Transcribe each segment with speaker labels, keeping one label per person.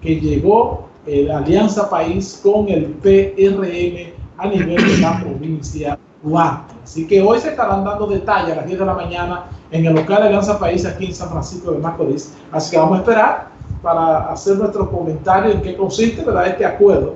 Speaker 1: que llegó la Alianza País con el PRM a nivel de la provincia Duarte. Así que hoy se estarán dando detalles a las 10 de la mañana en el local de Alianza País aquí en San Francisco de Macorís. Así que vamos a esperar para hacer nuestro comentario en qué consiste ¿verdad? este acuerdo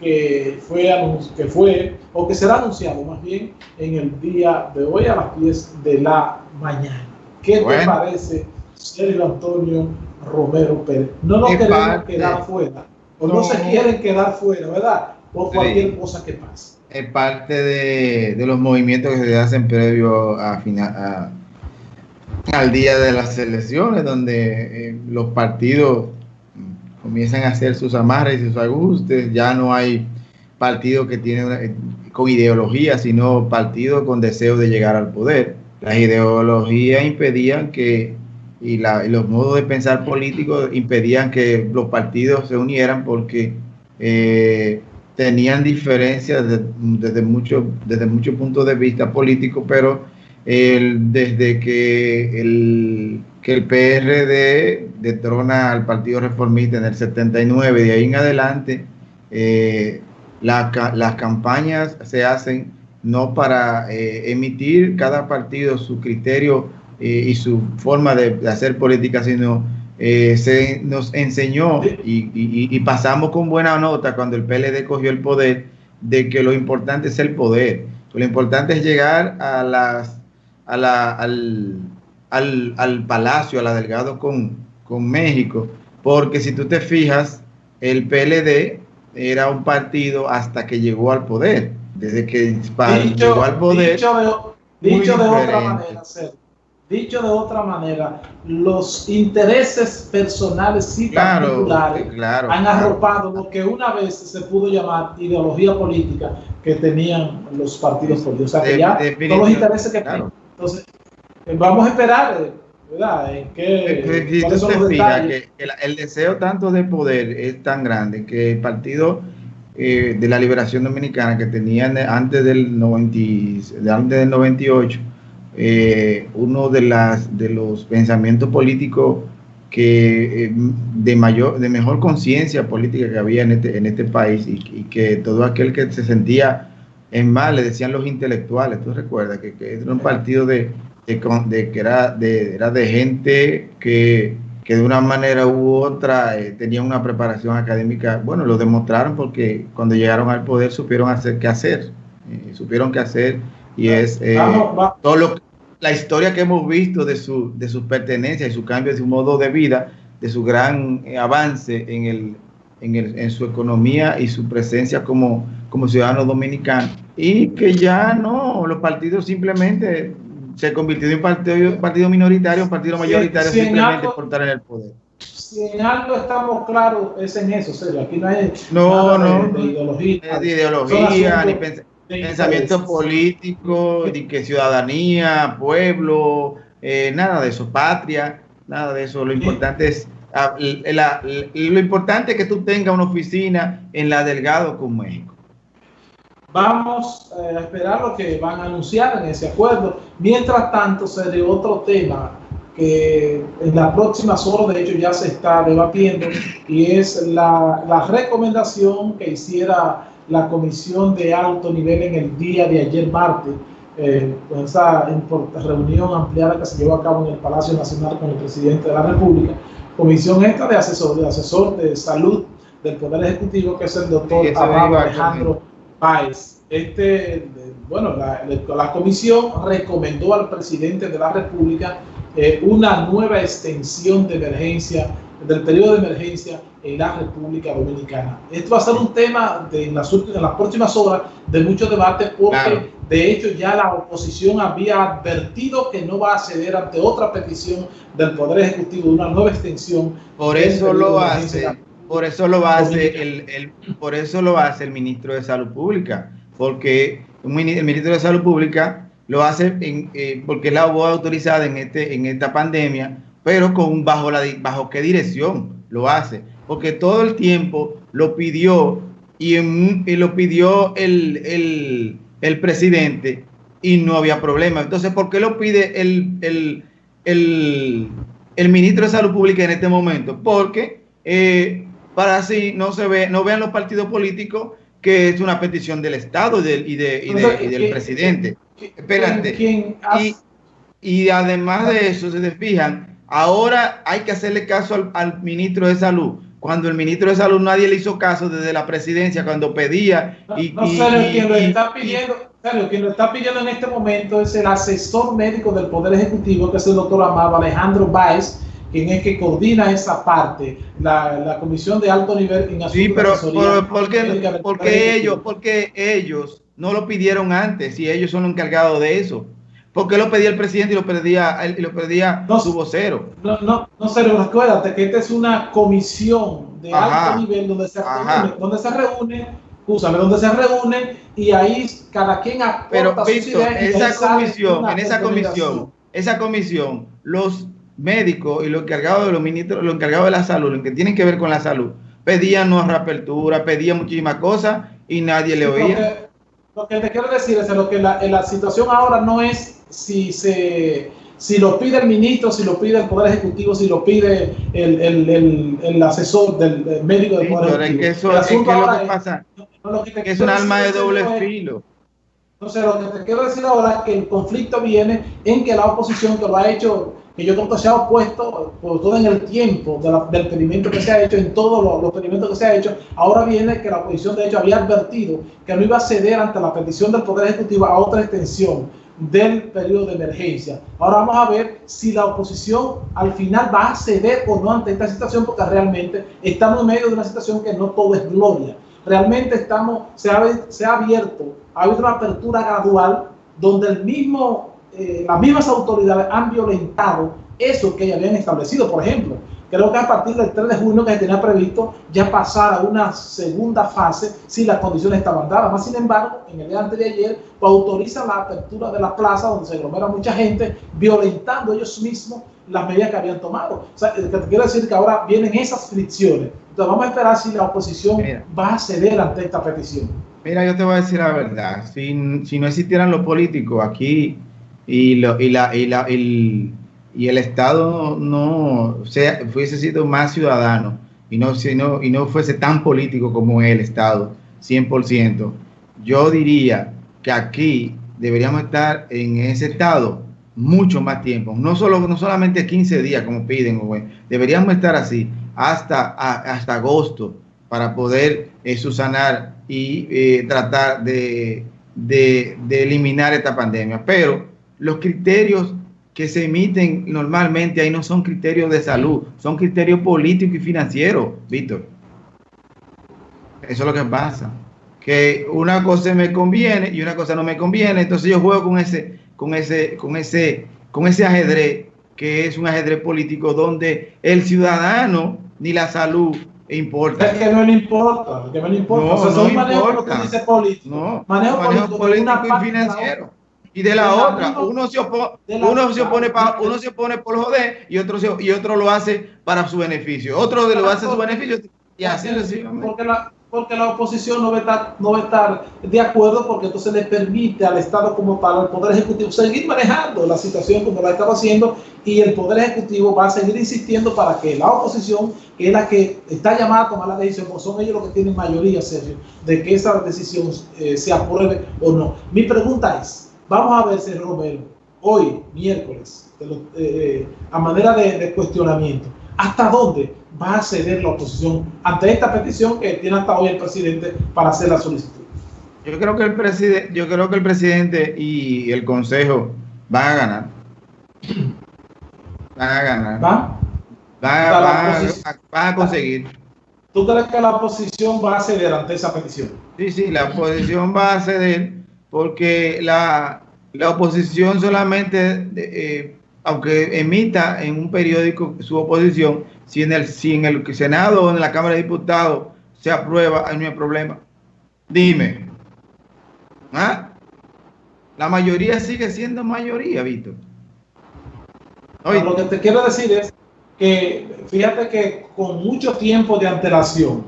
Speaker 1: que fue, que fue o que será anunciado más bien en el día de hoy a las 10 de la mañana. ¿Qué te parece, Sergio Antonio Romero Pérez? No nos queremos quedar fuera, o no, se quieren quedar fuera, ¿verdad? Por cualquier cosa que pase.
Speaker 2: Es parte de, los movimientos que se hacen previo a, final, al día de las elecciones, donde eh, los partidos comienzan a hacer sus amarres y sus ajustes, ya no hay partidos que tienen eh, con ideología, sino partidos con deseo de llegar al poder. Las ideologías impedían que, y, los modos de pensar políticos impedían que los partidos se unieran porque eh, tenían diferencias desde muchos desde muchos puntos de vista políticos, pero desde que el que el PRD detrona al Partido Reformista en el 79, de ahí en adelante, eh, las campañas se hacen no para eh, emitir cada partido su criterio y su forma de, hacer política, sino se nos enseñó y, y, pasamos con buena nota cuando el PLD cogió el poder de que lo importante es el poder, lo importante es llegar a las a la, al, al, al Palacio, a la Delgado con, con México, porque si tú te fijas, el PLD era un partido hasta que llegó al poder. Desde que llegó al poder.
Speaker 1: Dicho de, otra manera, dicho de otra manera, los intereses personales y particulares han arropado lo que una vez se pudo llamar ideología política que tenían los partidos políticos. O sea, que ya todos los intereses que Entonces, vamos a esperar, ¿verdad? En qué,
Speaker 2: que el, deseo tanto de poder es tan grande que el partido eh, de la Liberación Dominicana que tenían antes del, 90, antes del 98, eh, uno de, las, de los pensamientos políticos que eh, de mayor de mejor conciencia política que había en este, en este país y, y, que todo aquel que se sentía en mal le decían los intelectuales, tú recuerdas que, que era un partido de, de, que era de, era de gente que, de una manera u otra eh, tenía una preparación académica. Bueno, lo demostraron porque cuando llegaron al poder supieron hacer qué hacer, eh, supieron qué hacer y es eh, todo lo, la historia que hemos visto de su, de sus pertenencias y su cambio de su modo de vida, de su gran avance en, el, en, el, en su economía y su presencia como, como ciudadano dominicano. Y que ya no, los partidos simplemente se convirtió en un partido, partido minoritario, un partido mayoritario simplemente por estar en el poder.
Speaker 1: Si en algo estamos claros es en eso, serio. Aquí no hay
Speaker 2: no, no, de, ideología, de ideología ni pensamiento político, ni que ciudadanía, pueblo, eh, nada de eso, patria, nada de eso. Lo importante es ah, lo importante es que tú tengas una oficina en la Delgado con México.
Speaker 1: Vamos eh, a esperar lo que van a anunciar en ese acuerdo. Mientras tanto, se de otro tema que en las próximas horas, de hecho, ya se está debatiendo, y es la, la recomendación que hiciera la comisión de alto nivel en el día de ayer martes, eh, con esa reunión ampliada que se llevó a cabo en el Palacio Nacional con el presidente de la República, comisión esta de asesor de, asesor de salud del Poder Ejecutivo, que es el doctor Alejandro Páez. Este, bueno, la, comisión recomendó al presidente de la República eh, una nueva extensión de emergencia, del periodo de emergencia en la República Dominicana. Esto va a ser un tema de, en, las, en las próximas horas de mucho debate porque de hecho ya la oposición había advertido que no va a ceder ante otra petición del Poder Ejecutivo de una nueva extensión.
Speaker 2: Por eso lo hace por eso lo hace el, el, por eso lo hace el ministro de Salud Pública, porque el ministro de Salud Pública lo hace en, eh, porque es la voz autorizada en este en esta pandemia, pero con bajo la bajo qué dirección lo hace, porque todo el tiempo lo pidió y, lo pidió el, el, el, presidente y no había problema. Entonces, ¿por qué lo pide el, el, el, el ministro de Salud Pública en este momento? Porque eh, para así no se ve, no vean los partidos políticos que es una petición del Estado y del, y de, y de, y del presidente. Espérate. y, y, además de eso, se fijan, ahora hay que hacerle caso al, al, ministro de Salud. Cuando el ministro de Salud nadie le hizo caso desde la presidencia, cuando pedía.
Speaker 1: Y, no, sé, quien lo está pidiendo, quien lo está pidiendo en este momento es el asesor médico del Poder Ejecutivo, que es el doctor Amado Alejandro Báez, quien es que coordina esa parte, la, la comisión de alto nivel
Speaker 2: en Sí, pero por, porque, porque ellos, porque ellos no lo pidieron antes y ellos son los encargados de eso. ¿Por qué lo pedía el presidente y lo pedía, y lo pedía
Speaker 1: no,
Speaker 2: su vocero?
Speaker 1: No, no, no, pero acuérdate que esta es una comisión de alto nivel donde se reúne, donde se reúne, úsame, donde se reúnen y ahí cada quien
Speaker 2: aporta Pero, Víctor, esa comisión, en esa comisión, esa comisión, los médicos y los encargados de los ministros, los encargados de la salud, los que tienen que ver con la salud, pedían no reapertura, pedían muchísimas cosas y nadie le oía.
Speaker 1: Lo que, te quiero decir es que la, la situación ahora no es si se si lo pide el ministro, si lo pide el Poder Ejecutivo, si lo pide el, el, el, el asesor del, médico del Poder
Speaker 2: Ejecutivo. Es que eso, es que lo que pasa que es un alma de doble filo.
Speaker 1: Entonces, lo que te quiero decir ahora es que el conflicto viene en que la oposición que lo ha hecho que yo creo que se ha opuesto por todo en el tiempo del pedimento que se ha hecho, en todos los, los, pedimentos que se ha hecho, ahora viene que la oposición de hecho había advertido que no iba a ceder ante la petición del Poder Ejecutivo a otra extensión del periodo de emergencia. Ahora vamos a ver si la oposición al final va a ceder o no ante esta situación, porque realmente estamos en medio de una situación que no todo es gloria. Realmente estamos, se ha, se ha abierto, ha habido una apertura gradual donde eh, las mismas autoridades han violentado eso que habían establecido. Por ejemplo, creo que a partir del 3 de junio que se tenía previsto ya pasar a una segunda fase si las condiciones estaban dadas. Más sin embargo, en el día antes de ayer, pues, autorizan la apertura de la plaza donde se aglomera mucha gente, violentando ellos mismos las medidas que habían tomado. O sea, te quiero decir que ahora vienen esas fricciones. Entonces vamos a esperar si la oposición va a ceder ante esta petición.
Speaker 2: Mira, yo te voy a decir la verdad. Si, si no existieran los políticos aquí y, lo, y, la, y, la, el, y el Estado no sea, fuese sido más ciudadano y no, y no fuese tan político como el Estado, 100%, yo diría que aquí deberíamos estar en ese estado mucho más tiempo, no, solo, no solamente 15 días como piden, deberíamos estar así hasta, hasta agosto para poder eh, subsanar y tratar de, de eliminar esta pandemia. Pero los criterios que se emiten normalmente ahí no son criterios de salud, son criterios políticos y financieros, Víctor. Eso es lo que pasa. Que una cosa me conviene y una cosa no me conviene, entonces yo juego con ese, con ese, con ese, con ese ajedrez, que es un ajedrez político donde el ciudadano ni la salud importa.
Speaker 1: Es que no le importa, que no le importa. No, o sea, no manejo importa. Dice político.
Speaker 2: No, manejo, político, político y financiero y de la otra. Uno se, opone, uno, se opone pa, uno se opone por joder y otro, se, y otro lo hace para su beneficio. Otro lo hace su beneficio y así
Speaker 1: Porque la, porque la oposición no va, a estar, no va a estar de acuerdo porque entonces le permite al Estado como para el Poder Ejecutivo seguir manejando la situación como la estaba haciendo y el Poder Ejecutivo va a seguir insistiendo para que la oposición, que es la que está llamada a tomar la decisión, porque son ellos los que tienen mayoría, Sergio, de que esa decisión eh, se apruebe o no. Mi pregunta es, Vamos a ver si Romero, hoy, miércoles, eh, eh, a manera de, cuestionamiento, ¿hasta dónde va a ceder la oposición ante esta petición que tiene hasta hoy el presidente para hacer la solicitud?
Speaker 2: Yo creo que el presidente, yo creo que el presidente y el consejo van a ganar. Van a ganar. ¿Va? Van, a, conseguir.
Speaker 1: ¿Tú crees que la oposición va a ceder ante esa petición?
Speaker 2: Sí, sí, la oposición va a ceder porque la, oposición solamente, eh, aunque emita en un periódico su oposición, si en, el, si en el Senado o en la Cámara de Diputados se aprueba, ahí no hay problema. Dime. ¿Ah? La mayoría sigue siendo mayoría, Víctor.
Speaker 1: Lo que te quiero decir es que fíjate que con mucho tiempo de antelación,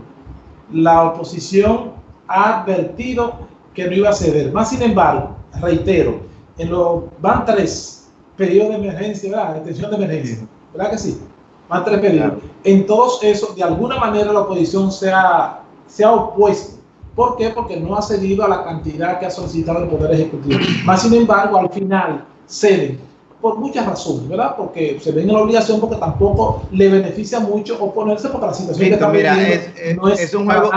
Speaker 1: la oposición ha advertido que no iba a ceder. Más sin embargo, reitero, en los van tres periodos de emergencia, ¿verdad? Extensión de emergencia, ¿verdad que sí? Van tres periodos. en todos esos, de alguna manera la oposición se ha, se ha opuesto. ¿Por qué? Porque no ha cedido a la cantidad que ha solicitado el Poder Ejecutivo. Más sin embargo, al final ceden por muchas razones, ¿verdad? Porque se ven en la obligación porque tampoco le beneficia mucho oponerse porque la situación que está
Speaker 2: mira,
Speaker 1: viviendo
Speaker 2: es, es-
Speaker 1: no es,
Speaker 2: es un es, juego,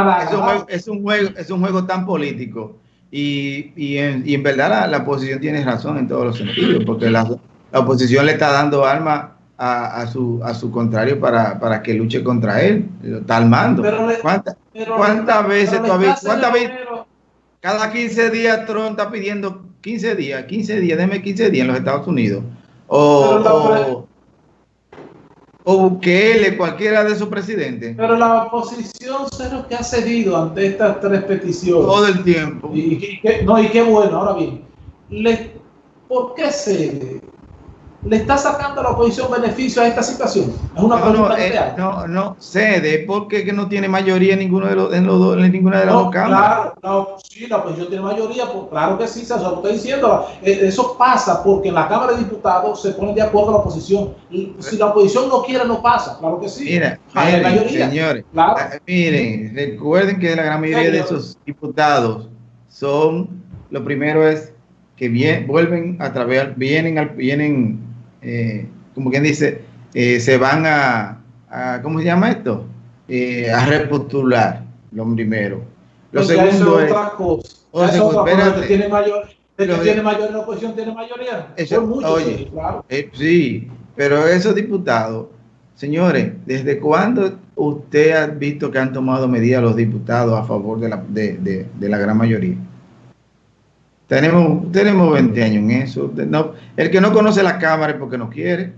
Speaker 2: es, un juego, es un juego tan político y, y, en, y en verdad la, la oposición tiene razón en todos los sentidos, porque la, la oposición le está dando arma a, a su, a su contrario para, para que luche contra él, lo está armando. ¿Cuántas- ¿Cuántas veces
Speaker 1: está
Speaker 2: cuántas veces- Cada 15 días Trump está pidiendo 15 días, 15 días, déme 15 días en los Estados Unidos. O, o, Bukele, cualquiera de sus presidentes.
Speaker 1: Pero la oposición cero que ha cedido ante estas tres peticiones.
Speaker 2: Todo el tiempo.
Speaker 1: Y, y qué- no, y qué bueno, ahora bien, le, ¿por qué cede? ¿Le está sacando a la oposición beneficio a esta situación? Es una
Speaker 2: No, no, eh, no, no cede porque que no tiene mayoría en ninguno de los, en los dos- en ninguna de las
Speaker 1: No,
Speaker 2: dos cámaras.
Speaker 1: claro, la op- sí, la oposición tiene mayoría, pues, claro que sí, se lo estoy diciendo. Eh, eso pasa porque en la Cámara de Diputados se ponen de acuerdo la oposición. Y si la oposición no quiere, no pasa, claro que sí.
Speaker 2: Mira, miren,
Speaker 1: mayoría.
Speaker 2: señores,
Speaker 1: Claro.
Speaker 2: ah, miren, recuerden que la gran mayoría de
Speaker 1: Señor.
Speaker 2: esos diputados son, lo primero es que bien, vuelven a través, vienen, al, vienen, eh, como quien dice, eh, se van a, a, ¿cómo se llama esto? Eh, a repostular, lo primero. Lo
Speaker 1: Pues eso
Speaker 2: segundo
Speaker 1: es otra cosa. Eso es otra cosa. que tiene mayor, que
Speaker 2: Lo-
Speaker 1: tiene mayor, la oposición tiene mayoría.
Speaker 2: Eso-
Speaker 1: Son muchos,
Speaker 2: oye.
Speaker 1: sí, claro.
Speaker 2: Eh, sí, pero esos diputados, señores, ¿desde cuándo usted ha visto que han tomado medidas los diputados a favor de la, de, de- de la gran mayoría? Tenemos, tenemos 20 años en eso. No- el que no conoce la Cámara es porque no quiere.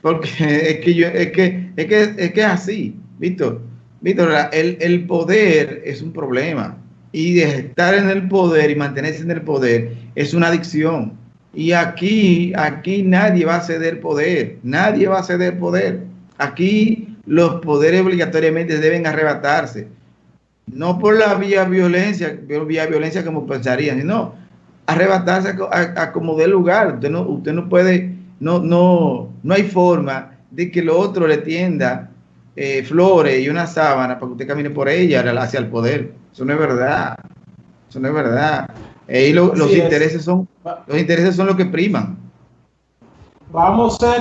Speaker 2: Porque es que, yo, es, que, es, que, es que es así, Víctor. Víctor, el, el poder es un problema. Y estar en el poder y mantenerse en el poder es una adicción. Y aquí, aquí nadie va a ceder poder, nadie va a ceder poder. Aquí los poderes obligatoriamente deben arrebatarse. No por la vía violencia, vía violencia como pensarían, sino arrebatarse a, como dé lugar. Usted no, usted no puede, no, no, no hay forma de que lo otro le tienda eh, flores y una sábana para que usted camine por ella hacia el poder. Eso no es verdad. Eso no es verdad. Eh, y lo- los intereses son los intereses son los que priman.
Speaker 1: Vamos a